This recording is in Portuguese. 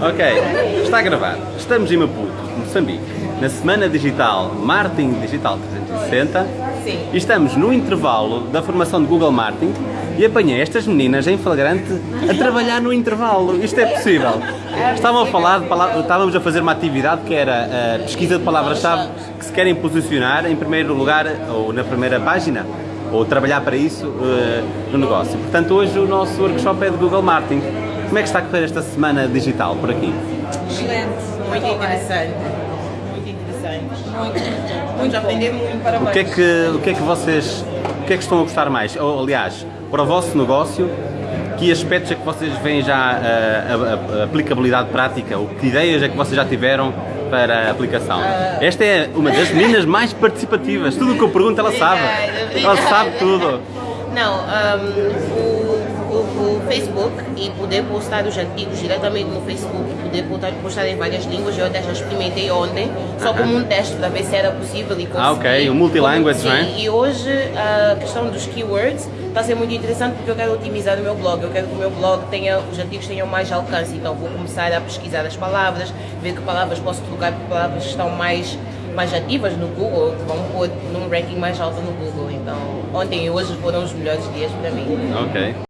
Ok, está a gravar. Estamos em Maputo, Moçambique, na Semana Digital Marketing Digital 360 Sim. e estamos no intervalo da formação de Google Marketing e apanhei estas meninas em flagrante a trabalhar no intervalo. Isto é possível. Estavam a falar, de pala- estávamos a fazer uma atividade que era a pesquisa de palavras-chave que se querem posicionar em primeiro lugar ou na primeira página ou trabalhar para isso eh, no negócio. Portanto, hoje o nosso workshop é de Google Marketing. Como é que está a correr esta semana digital por aqui? Excelente. Muito interessante. Muito interessante. Muito. Muito aprender muito. Parabéns. O que é que, o que, é que vocês o que é que estão a gostar mais? Ou, aliás, para o vosso negócio, que aspectos é que vocês veem já a, a- a aplicabilidade prática? Ou que ideias é que vocês já tiveram para a aplicação? Esta é uma das meninas mais participativas. Tudo o que eu pergunto ela sabe. Ela sabe tudo. Não, um, o Facebook e poder postar os artigos diretamente no Facebook e poder postar, postar em várias línguas, eu até já experimentei ontem, só Aham. como um teste para ver se era possível e conseguir. Ah, ok, o multilanguage, não é? E hoje a questão dos keywords está a ser muito interessante porque eu quero otimizar o meu blog, eu quero que o meu blog tenha, os artigos tenham mais alcance, então vou começar a pesquisar as palavras, ver que palavras posso trocar por palavras que estão mais mais ativas no Google, que vão pôr num ranking mais alto no Google. Então, ontem e hoje foram os melhores dias para mim. Ok.